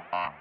uh-huh.